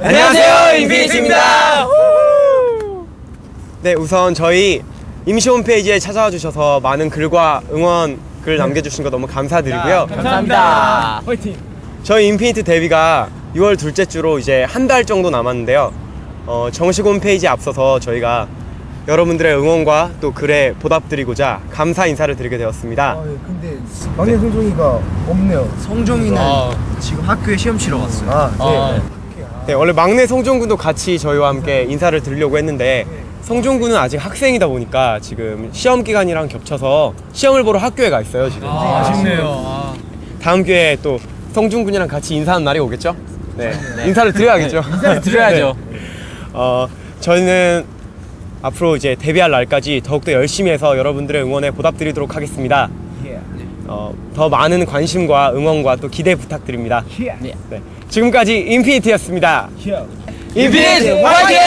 안녕하세요, 인피니트입니다. 네, 우선 저희 임시 홈페이지에 찾아와 주셔서 많은 글과 응원 글 남겨주신 거 너무 감사드리고요. 감사합니다. 저희 인피니트 데뷔가 6월 둘째 주로 이제 한 달 정도 남았는데요. 어, 정식 홈페이지에 앞서서 저희가 여러분들의 응원과 또 글에 보답드리고자 감사 인사를 드리게 되었습니다. 아, 예, 근데 막내 성종이가 없네요. 성종이는 지금 학교에 시험 치러 갔어요. 아, 네. 네, 원래 막내 성종군도 같이 저희와 함께 인사를 드리려고 했는데 성종군은 아직 학생이다 보니까 지금 시험 기간이랑 겹쳐서 시험을 보러 학교에 가 있어요 지금. 아쉽네요. 다음 기회에 또 성중군이랑 같이 인사하는 날이 오겠죠? 네, 인사를 드려야겠죠. 인사를 드려야죠. 어, 저는 앞으로 이제 데뷔할 날까지 더욱더 열심히 해서 여러분들의 응원에 보답드리도록 하겠습니다. 어, 더 많은 관심과 응원과 또 기대 부탁드립니다. 네, 지금까지 인피니트였습니다. 인피니트 화이팅!